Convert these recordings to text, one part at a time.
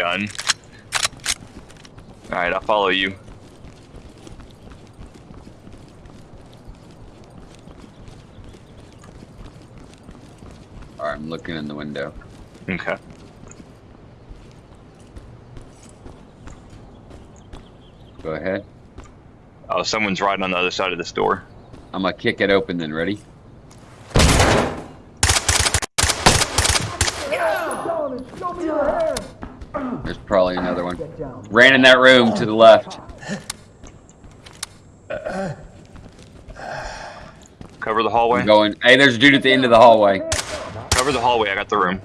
gun. Alright, I'll follow you. Alright, I'm looking in the window. Okay. Go ahead. Oh, someone's right on the other side of this door. I'm gonna kick it open then. Ready? There's probably another one. Ran in that room to the left. Cover the hallway. I'm going. Hey, there's a dude at the end of the hallway. Cover the hallway. I got the room.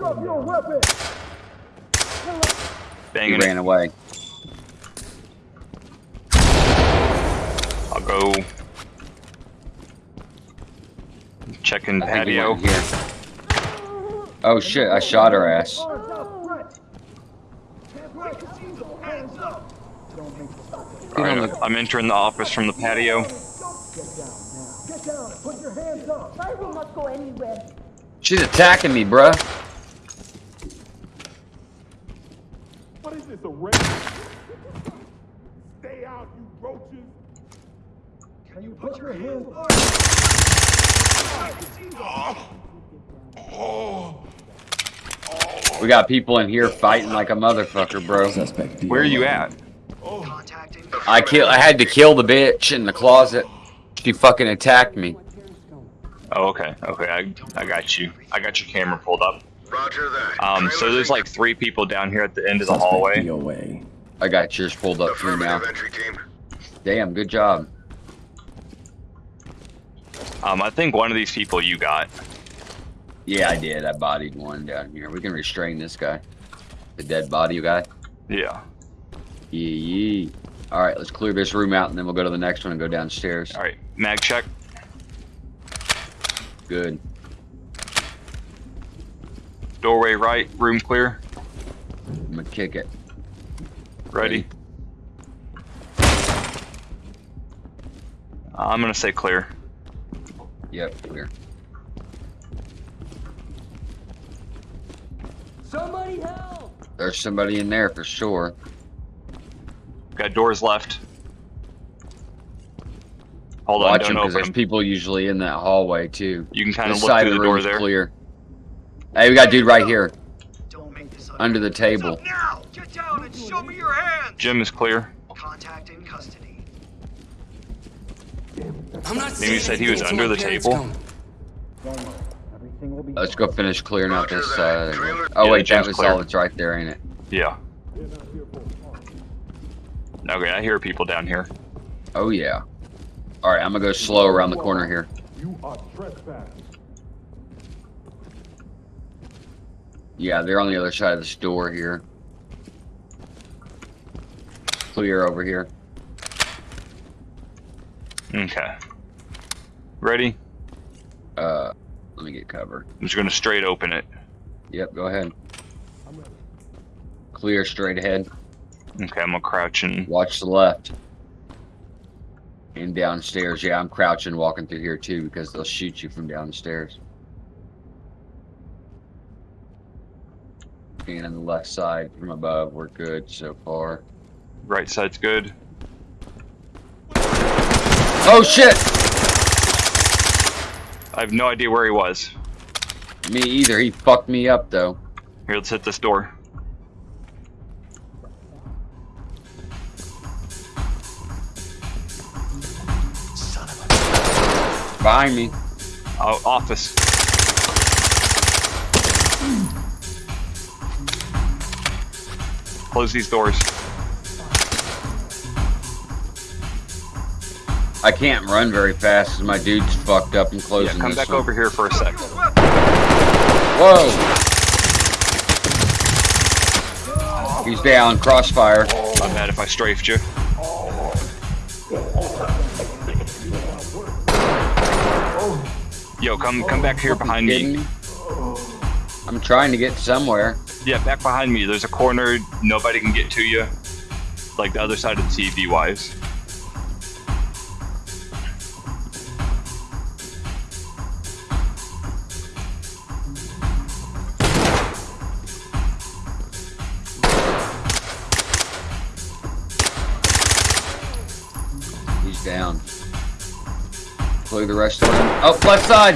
He Banging ran it. away. I'll go. Checking he patio. went here. Oh shit! I shot her ass. Get on Alright, the- I'm entering the office from the patio. I will not go anywhere. She's attacking me, bruh. What is this, a raid? Stay out, you roaches! Can you put your hands We got people in here fighting like a motherfucker, bro. Where are you at? I kill. I had to kill the bitch in the closet. She fucking attacked me. Oh, okay. Okay, I, I got you. I got your camera pulled up. Roger that. Um, so there's like three people down here at the end of the hallway. DOA. I got yours pulled up too now. Entry team. Damn, good job. Um, I think one of these people you got. Yeah, I did. I bodied one down here. We can restrain this guy. The dead body guy. Yeah. Yee yee. All right, let's clear this room out, and then we'll go to the next one and go downstairs. All right. Mag check. Good. Doorway right. Room clear. I'm gonna kick it. Ready. I'm gonna say clear. Yep, clear. Somebody help! There's somebody in there for sure. Got doors left. Hold on, Watch don't them because open there's them. people usually in that hallway too. You can kind of look side through of the the door room's there. clear. Hey, we got a dude right here Don't make this under the table. Get down and show me your hands! Jim is clear. Contact in custody. I'm not Maybe you said he was under the table. Let's go finish clearing out this that. side. Trailer- Oh Yeah, wait, that was clear. all that's right there, ain't it? Yeah. Okay, I hear people down here. Oh yeah. All right, I'm gonna go slow around the corner here. You are trespassing. Yeah, they're on the other side of this door here. Clear over here. Okay. Ready? Uh, let me get cover. I'm just gonna straight open it. Yep, go ahead. Clear straight ahead. Okay, I'm gonna crouch and Watch the left. And downstairs. Yeah, I'm crouching walking through here too because they'll shoot you from downstairs. And on the left side from above, we're good so far. right side's good. Oh shit! I have no idea where he was. Me either. He fucked me up though. Here, let's hit this door. Behind me. Oh, office. Close these doors. I can't run very fast because my dude's fucked up and closing. Yeah, come back one. over here for a sec. Whoa! He's down. Crossfire. My bad if I strafed you. Yo, come come back here behind me. I'm trying to get somewhere. Yeah, back behind me. There's a corner nobody can get to you. Like the other side of the TV wise. He's down. Plug the rest of them. Oh, left side.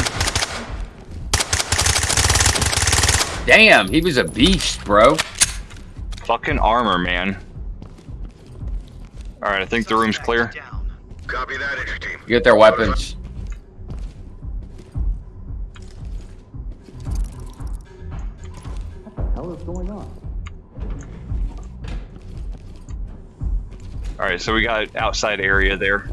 Damn, he was a beast, bro. Fucking armor, man. All right, I think the room's clear. Copy that, entry team. Get their weapons. hell is going on? All right, so we got outside area there.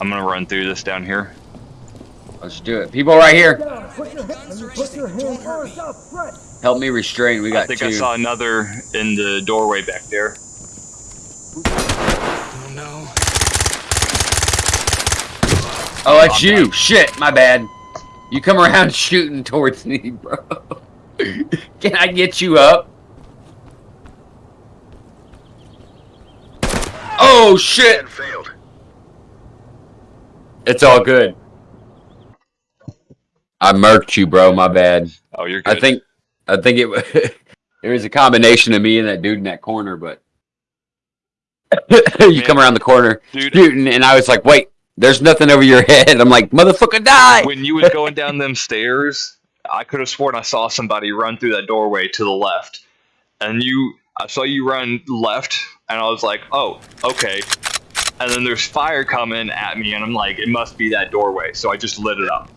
I'm gonna run through this down here. Let's do it. People right here. Down. Put your, hand- put your hands first up, Fred. Help me restrain. We I got think two. I saw another in the doorway back there. Oh, no. Oh, that's you. Shit, my bad. You come around shooting towards me, bro. Can I get you up? Oh shit! It's all good. I murked you, bro. My bad. Oh, you're good. I think, I think it. There was a combination of me and that dude in that corner, but you come around the corner dude, shooting, and I was like, "Wait, there's nothing over your head." I'm like, "Motherfucker, die!" when you was going down them stairs, I could have sworn I saw somebody run through that doorway to the left, and you, I saw you run left, and I was like, oh, okay. And then there's fire coming at me, and I'm like, it must be that doorway, so I just lit it up.